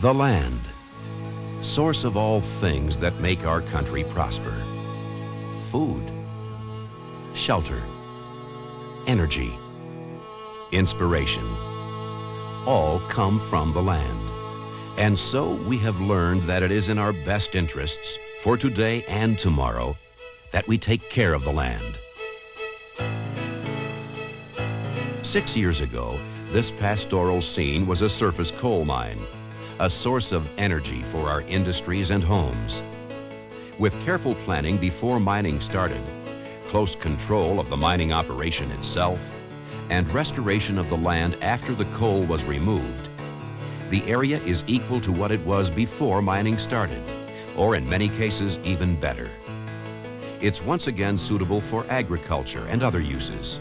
The land, source of all things that make our country prosper. Food, shelter, energy, inspiration, all come from the land. And so we have learned that it is in our best interests for today and tomorrow that we take care of the land. Six years ago, this pastoral scene was a surface coal mine, a source of energy for our industries and homes. With careful planning before mining started, close control of the mining operation itself, and restoration of the land after the coal was removed, the area is equal to what it was before mining started, or in many cases even better. It's once again suitable for agriculture and other uses.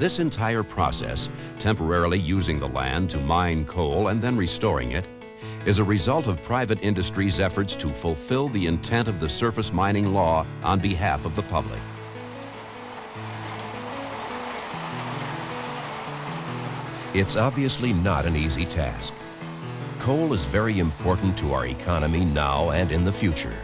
This entire process, temporarily using the land to mine coal and then restoring it, is a result of private industry's efforts to fulfill the intent of the surface mining law on behalf of the public. It's obviously not an easy task. Coal is very important to our economy now and in the future.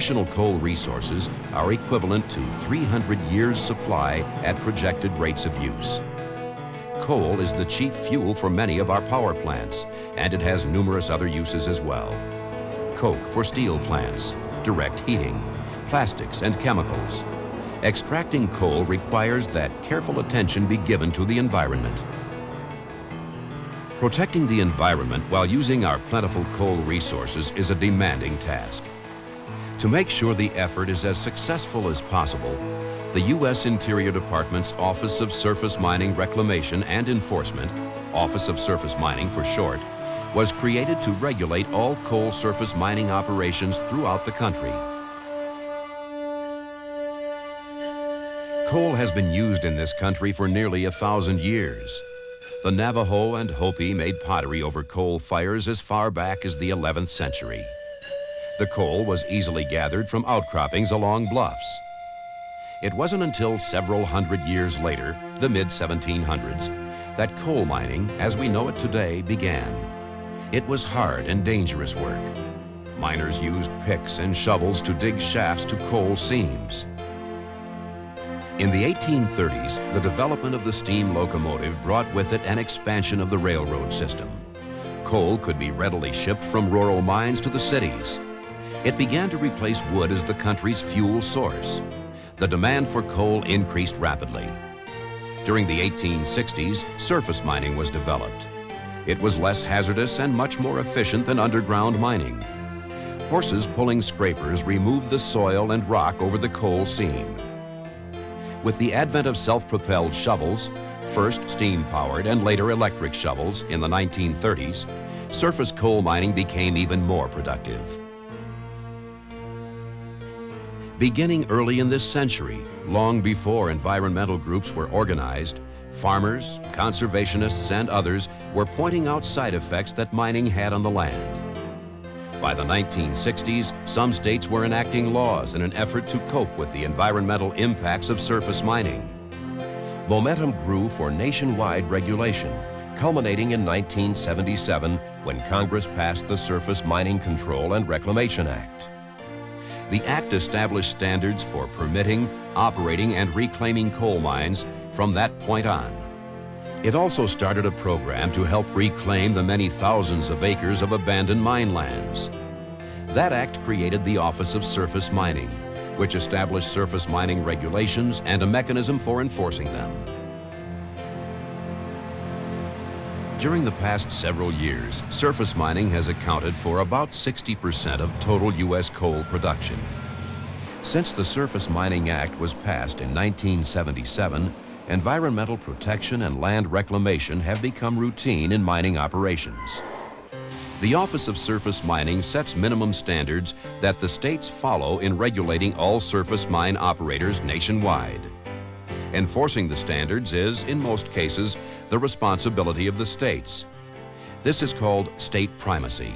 National coal resources are equivalent to 300 years' supply at projected rates of use. Coal is the chief fuel for many of our power plants, and it has numerous other uses as well. Coke for steel plants, direct heating, plastics and chemicals. Extracting coal requires that careful attention be given to the environment. Protecting the environment while using our plentiful coal resources is a demanding task. To make sure the effort is as successful as possible, the U.S. Interior Department's Office of Surface Mining Reclamation and Enforcement, Office of Surface Mining for short, was created to regulate all coal surface mining operations throughout the country. Coal has been used in this country for nearly a thousand years. The Navajo and Hopi made pottery over coal fires as far back as the 11th century. The coal was easily gathered from outcroppings along bluffs. It wasn't until several hundred years later, the mid-1700s, that coal mining, as we know it today, began. It was hard and dangerous work. Miners used picks and shovels to dig shafts to coal seams. In the 1830s, the development of the steam locomotive brought with it an expansion of the railroad system. Coal could be readily shipped from rural mines to the cities. It began to replace wood as the country's fuel source. The demand for coal increased rapidly. During the 1860s, surface mining was developed. It was less hazardous and much more efficient than underground mining. Horses pulling scrapers removed the soil and rock over the coal seam. With the advent of self-propelled shovels, first steam-powered and later electric shovels in the 1930s, surface coal mining became even more productive. Beginning early in this century, long before environmental groups were organized, farmers, conservationists, and others were pointing out side effects that mining had on the land. By the 1960s, some states were enacting laws in an effort to cope with the environmental impacts of surface mining. Momentum grew for nationwide regulation, culminating in 1977 when Congress passed the Surface Mining Control and Reclamation Act. The Act established standards for permitting, operating, and reclaiming coal mines from that point on. It also started a program to help reclaim the many thousands of acres of abandoned mine lands. That act created the Office of Surface Mining, which established surface mining regulations and a mechanism for enforcing them. During the past several years, surface mining has accounted for about 60% of total U.S. coal production. Since the Surface Mining Act was passed in 1977, environmental protection and land reclamation have become routine in mining operations. The Office of Surface Mining sets minimum standards that the states follow in regulating all surface mine operators nationwide. Enforcing the standards is, in most cases, the responsibility of the states. This is called state primacy.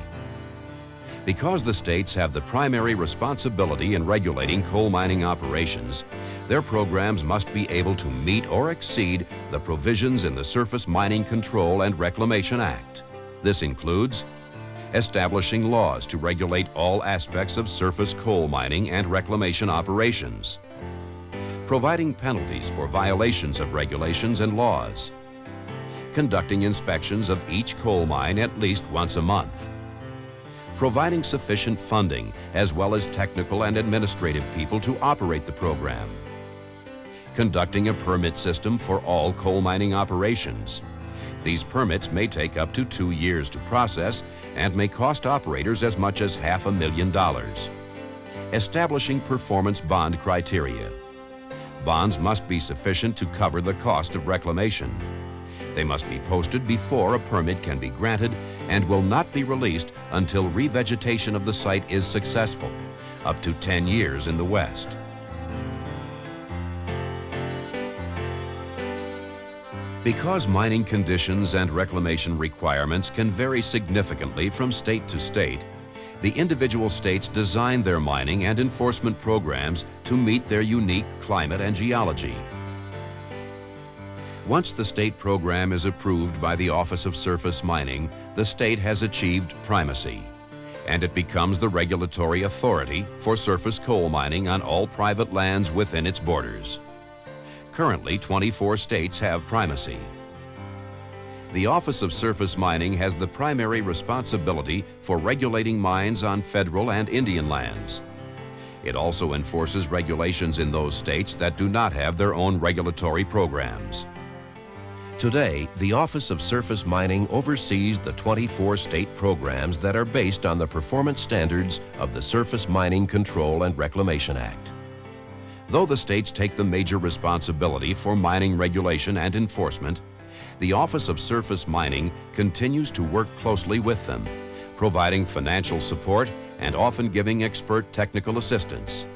Because the states have the primary responsibility in regulating coal mining operations, their programs must be able to meet or exceed the provisions in the Surface Mining Control and Reclamation Act. This includes establishing laws to regulate all aspects of surface coal mining and reclamation operations, providing penalties for violations of regulations and laws, conducting inspections of each coal mine at least once a month, providing sufficient funding as well as technical and administrative people to operate the program, conducting a permit system for all coal mining operations. These permits may take up to two years to process and may cost operators as much as half a million dollars. Establishing performance bond criteria. Bonds must be sufficient to cover the cost of reclamation. They must be posted before a permit can be granted and will not be released until revegetation of the site is successful, up to 10 years in the West. Because mining conditions and reclamation requirements can vary significantly from state to state, the individual states design their mining and enforcement programs to meet their unique climate and geology. Once the state program is approved by the Office of Surface Mining, the state has achieved primacy, and it becomes the regulatory authority for surface coal mining on all private lands within its borders. Currently, 24 states have primacy. The Office of Surface Mining has the primary responsibility for regulating mines on federal and Indian lands. It also enforces regulations in those states that do not have their own regulatory programs. Today, the Office of Surface Mining oversees the 24 state programs that are based on the performance standards of the Surface Mining Control and Reclamation Act. Though the states take the major responsibility for mining regulation and enforcement, the Office of Surface Mining continues to work closely with them, providing financial support and often giving expert technical assistance.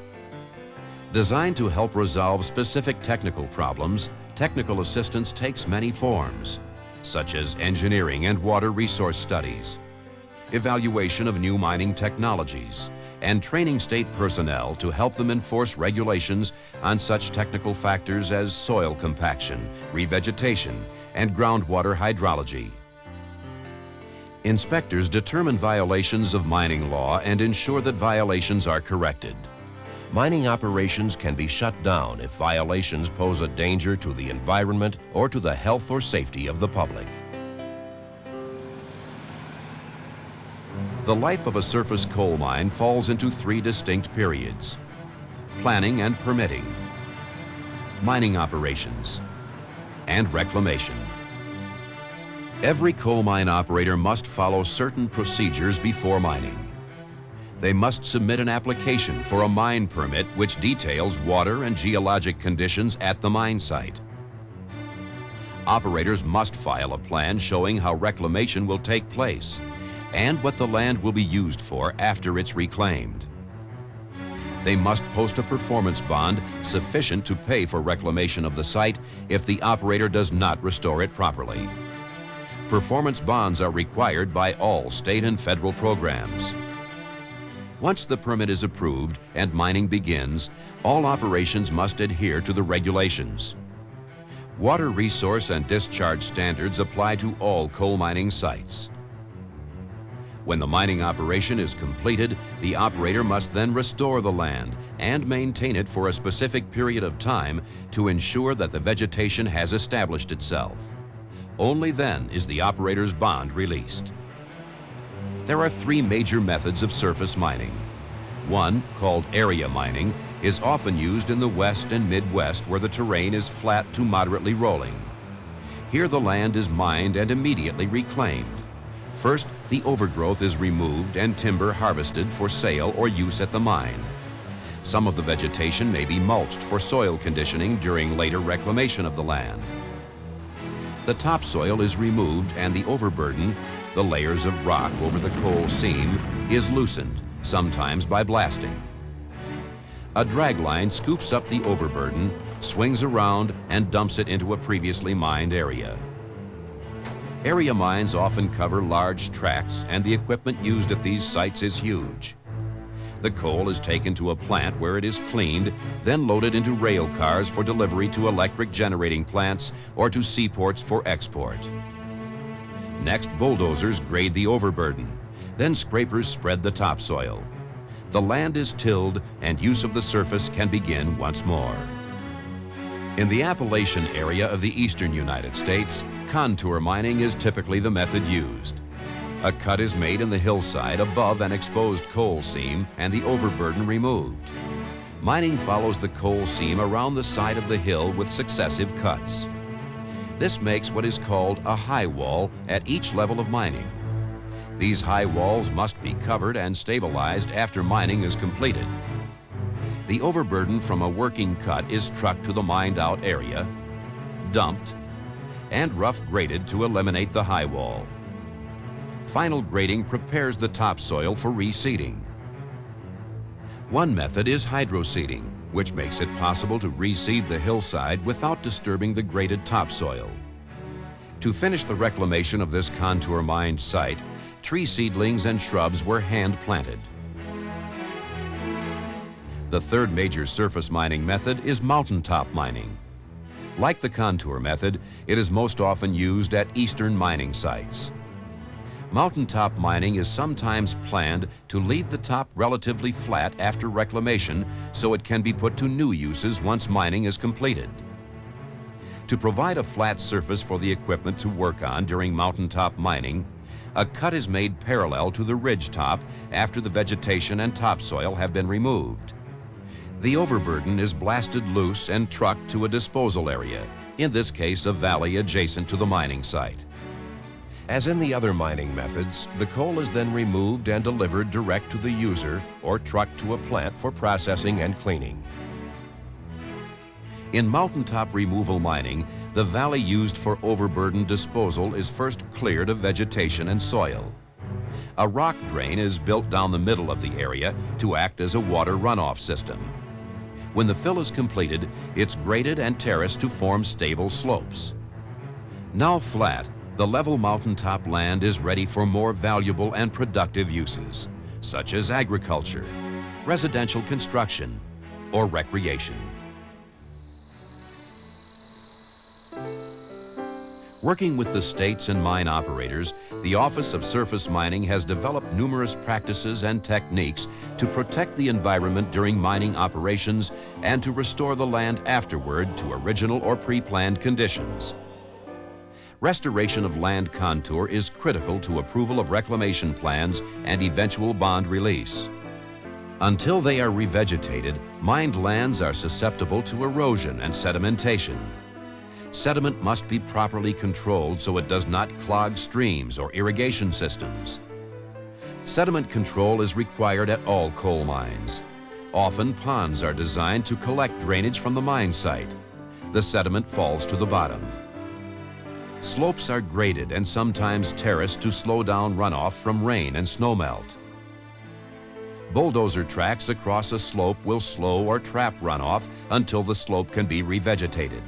Designed to help resolve specific technical problems, technical assistance takes many forms, such as engineering and water resource studies, evaluation of new mining technologies, and training state personnel to help them enforce regulations on such technical factors as soil compaction, revegetation, and groundwater hydrology. Inspectors determine violations of mining law and ensure that violations are corrected mining operations can be shut down if violations pose a danger to the environment or to the health or safety of the public. The life of a surface coal mine falls into three distinct periods. Planning and permitting, mining operations, and reclamation. Every coal mine operator must follow certain procedures before mining they must submit an application for a mine permit which details water and geologic conditions at the mine site. Operators must file a plan showing how reclamation will take place and what the land will be used for after it's reclaimed. They must post a performance bond sufficient to pay for reclamation of the site if the operator does not restore it properly. Performance bonds are required by all state and federal programs. Once the permit is approved and mining begins, all operations must adhere to the regulations. Water resource and discharge standards apply to all coal mining sites. When the mining operation is completed, the operator must then restore the land and maintain it for a specific period of time to ensure that the vegetation has established itself. Only then is the operator's bond released. There are three major methods of surface mining. One, called area mining, is often used in the west and midwest where the terrain is flat to moderately rolling. Here the land is mined and immediately reclaimed. First, the overgrowth is removed and timber harvested for sale or use at the mine. Some of the vegetation may be mulched for soil conditioning during later reclamation of the land. The topsoil is removed and the overburden the layers of rock over the coal seam is loosened, sometimes by blasting. A dragline scoops up the overburden, swings around, and dumps it into a previously mined area. Area mines often cover large tracts and the equipment used at these sites is huge. The coal is taken to a plant where it is cleaned, then loaded into rail cars for delivery to electric generating plants or to seaports for export. Next, bulldozers grade the overburden. Then scrapers spread the topsoil. The land is tilled and use of the surface can begin once more. In the Appalachian area of the eastern United States, contour mining is typically the method used. A cut is made in the hillside above an exposed coal seam and the overburden removed. Mining follows the coal seam around the side of the hill with successive cuts. This makes what is called a high wall at each level of mining. These high walls must be covered and stabilized after mining is completed. The overburden from a working cut is trucked to the mined out area, dumped, and rough graded to eliminate the high wall. Final grading prepares the topsoil for reseeding. One method is hydroseeding, which makes it possible to reseed the hillside without disturbing the graded topsoil. To finish the reclamation of this contour mined site, tree seedlings and shrubs were hand planted. The third major surface mining method is mountaintop mining. Like the contour method, it is most often used at eastern mining sites. Mountaintop mining is sometimes planned to leave the top relatively flat after reclamation so it can be put to new uses once mining is completed. To provide a flat surface for the equipment to work on during mountaintop mining, a cut is made parallel to the ridge top after the vegetation and topsoil have been removed. The overburden is blasted loose and trucked to a disposal area, in this case a valley adjacent to the mining site. As in the other mining methods, the coal is then removed and delivered direct to the user or trucked to a plant for processing and cleaning. In mountaintop removal mining, the valley used for overburden disposal is first cleared of vegetation and soil. A rock drain is built down the middle of the area to act as a water runoff system. When the fill is completed, it's graded and terraced to form stable slopes. Now flat, the level mountaintop land is ready for more valuable and productive uses, such as agriculture, residential construction, or recreation. Working with the states and mine operators, the Office of Surface Mining has developed numerous practices and techniques to protect the environment during mining operations and to restore the land afterward to original or pre-planned conditions. Restoration of land contour is critical to approval of reclamation plans and eventual bond release. Until they are revegetated, mined lands are susceptible to erosion and sedimentation sediment must be properly controlled so it does not clog streams or irrigation systems. Sediment control is required at all coal mines. Often ponds are designed to collect drainage from the mine site. The sediment falls to the bottom. Slopes are graded and sometimes terraced to slow down runoff from rain and snowmelt. Bulldozer tracks across a slope will slow or trap runoff until the slope can be revegetated.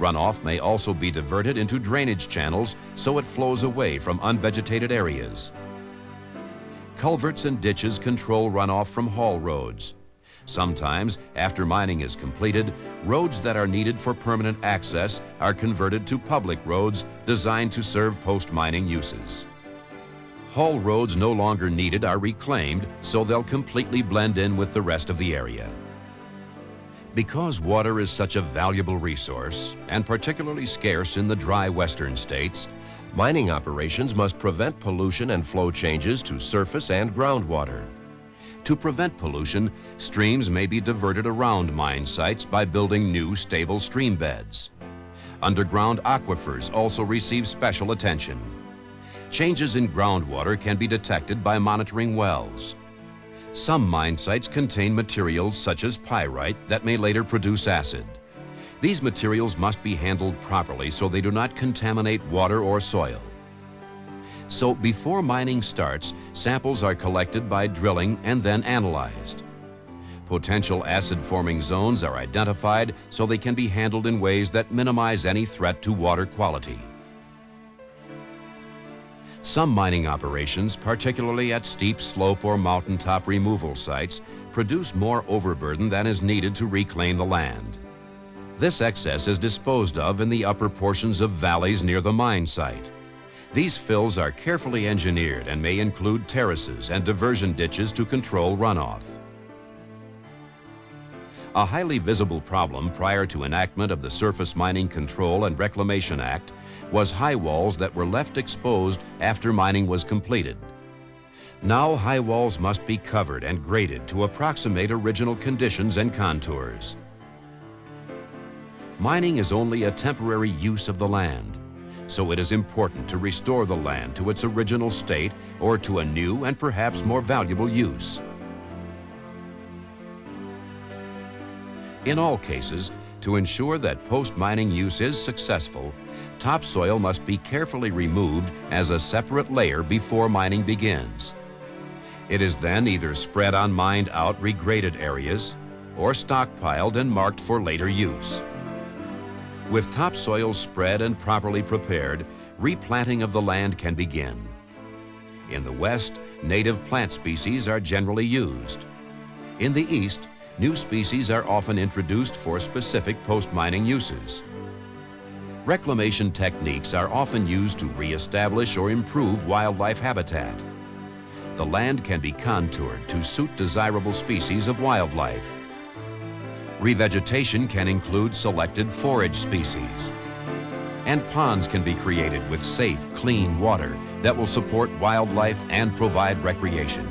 Runoff may also be diverted into drainage channels so it flows away from unvegetated areas. Culverts and ditches control runoff from haul roads. Sometimes, after mining is completed, roads that are needed for permanent access are converted to public roads designed to serve post-mining uses. Haul roads no longer needed are reclaimed so they'll completely blend in with the rest of the area. Because water is such a valuable resource, and particularly scarce in the dry western states, mining operations must prevent pollution and flow changes to surface and groundwater. To prevent pollution, streams may be diverted around mine sites by building new stable stream beds. Underground aquifers also receive special attention. Changes in groundwater can be detected by monitoring wells. Some mine sites contain materials such as pyrite that may later produce acid. These materials must be handled properly so they do not contaminate water or soil. So before mining starts, samples are collected by drilling and then analyzed. Potential acid-forming zones are identified so they can be handled in ways that minimize any threat to water quality. Some mining operations, particularly at steep slope or mountaintop removal sites, produce more overburden than is needed to reclaim the land. This excess is disposed of in the upper portions of valleys near the mine site. These fills are carefully engineered and may include terraces and diversion ditches to control runoff. A highly visible problem prior to enactment of the Surface Mining Control and Reclamation Act was high walls that were left exposed after mining was completed. Now high walls must be covered and graded to approximate original conditions and contours. Mining is only a temporary use of the land, so it is important to restore the land to its original state or to a new and perhaps more valuable use. In all cases, to ensure that post-mining use is successful, topsoil must be carefully removed as a separate layer before mining begins. It is then either spread on mined out regraded areas or stockpiled and marked for later use. With topsoil spread and properly prepared, replanting of the land can begin. In the west, native plant species are generally used. In the east, new species are often introduced for specific post-mining uses. Reclamation techniques are often used to reestablish or improve wildlife habitat. The land can be contoured to suit desirable species of wildlife. Revegetation can include selected forage species. And ponds can be created with safe, clean water that will support wildlife and provide recreation.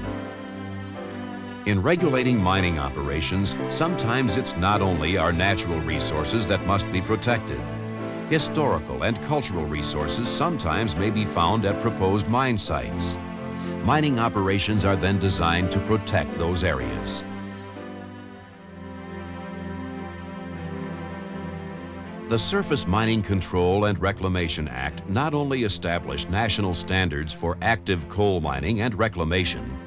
In regulating mining operations, sometimes it's not only our natural resources that must be protected. Historical and cultural resources sometimes may be found at proposed mine sites. Mining operations are then designed to protect those areas. The Surface Mining Control and Reclamation Act not only established national standards for active coal mining and reclamation,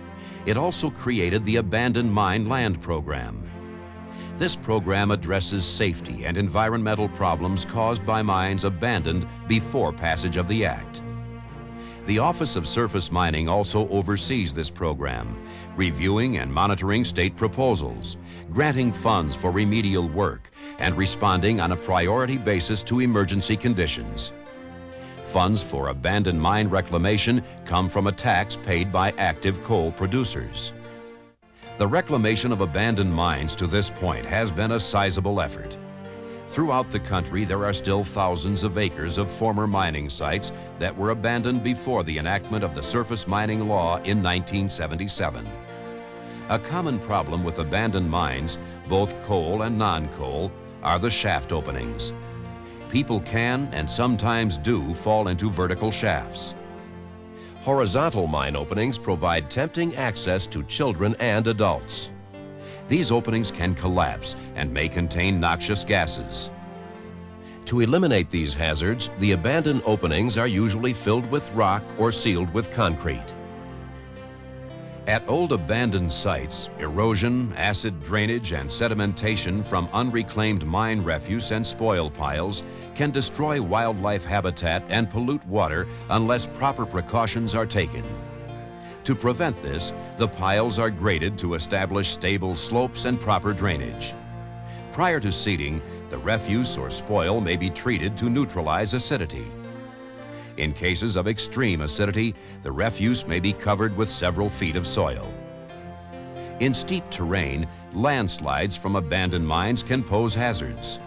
it also created the Abandoned Mine Land Program. This program addresses safety and environmental problems caused by mines abandoned before passage of the Act. The Office of Surface Mining also oversees this program, reviewing and monitoring state proposals, granting funds for remedial work, and responding on a priority basis to emergency conditions. Funds for abandoned mine reclamation come from a tax paid by active coal producers. The reclamation of abandoned mines to this point has been a sizable effort. Throughout the country, there are still thousands of acres of former mining sites that were abandoned before the enactment of the Surface Mining Law in 1977. A common problem with abandoned mines, both coal and non-coal, are the shaft openings people can and sometimes do fall into vertical shafts. Horizontal mine openings provide tempting access to children and adults. These openings can collapse and may contain noxious gases. To eliminate these hazards, the abandoned openings are usually filled with rock or sealed with concrete. At old abandoned sites, erosion, acid drainage, and sedimentation from unreclaimed mine refuse and spoil piles can destroy wildlife habitat and pollute water unless proper precautions are taken. To prevent this, the piles are graded to establish stable slopes and proper drainage. Prior to seeding, the refuse or spoil may be treated to neutralize acidity. In cases of extreme acidity, the refuse may be covered with several feet of soil. In steep terrain, landslides from abandoned mines can pose hazards.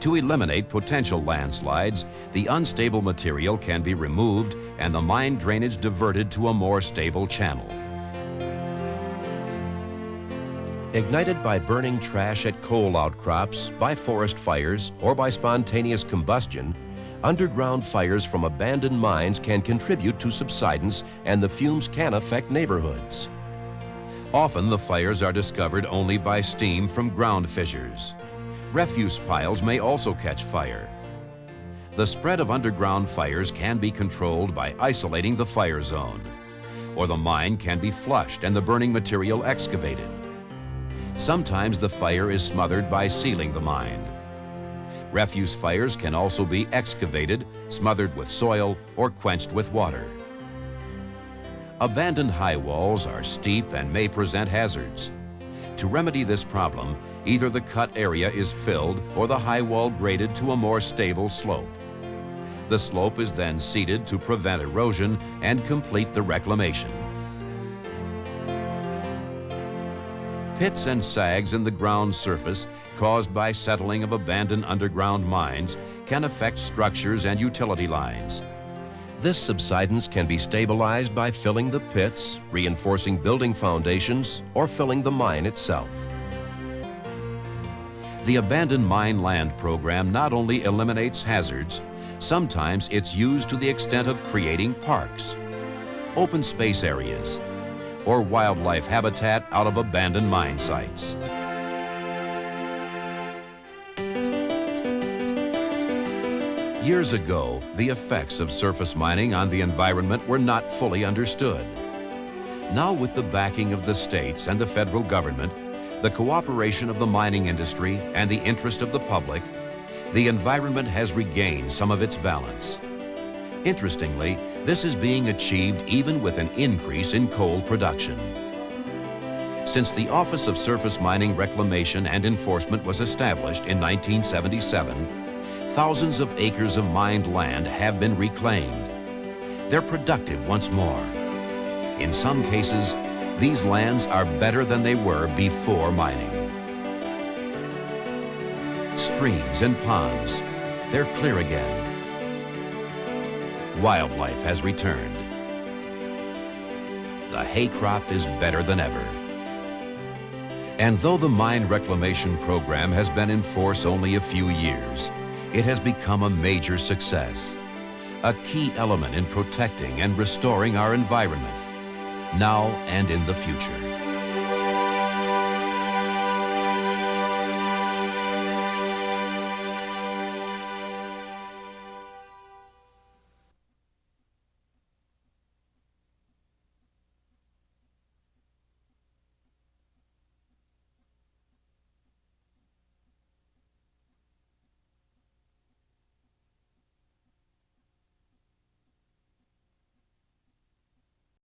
To eliminate potential landslides, the unstable material can be removed and the mine drainage diverted to a more stable channel. Ignited by burning trash at coal outcrops, by forest fires, or by spontaneous combustion, underground fires from abandoned mines can contribute to subsidence and the fumes can affect neighborhoods. Often the fires are discovered only by steam from ground fissures. Refuse piles may also catch fire. The spread of underground fires can be controlled by isolating the fire zone, or the mine can be flushed and the burning material excavated. Sometimes the fire is smothered by sealing the mine. Refuse fires can also be excavated, smothered with soil, or quenched with water. Abandoned high walls are steep and may present hazards. To remedy this problem, either the cut area is filled or the high wall graded to a more stable slope. The slope is then seeded to prevent erosion and complete the reclamation. Pits and sags in the ground surface caused by settling of abandoned underground mines can affect structures and utility lines. This subsidence can be stabilized by filling the pits, reinforcing building foundations, or filling the mine itself. The Abandoned Mine Land Program not only eliminates hazards, sometimes it's used to the extent of creating parks, open space areas, or wildlife habitat out of abandoned mine sites. Years ago, the effects of surface mining on the environment were not fully understood. Now with the backing of the states and the federal government, the cooperation of the mining industry and the interest of the public, the environment has regained some of its balance. Interestingly, this is being achieved even with an increase in coal production. Since the Office of Surface Mining Reclamation and Enforcement was established in 1977, thousands of acres of mined land have been reclaimed. They're productive once more. In some cases, these lands are better than they were before mining. Streams and ponds, they're clear again. Wildlife has returned. The hay crop is better than ever. And though the mine reclamation program has been in force only a few years, it has become a major success, a key element in protecting and restoring our environment, now and in the future.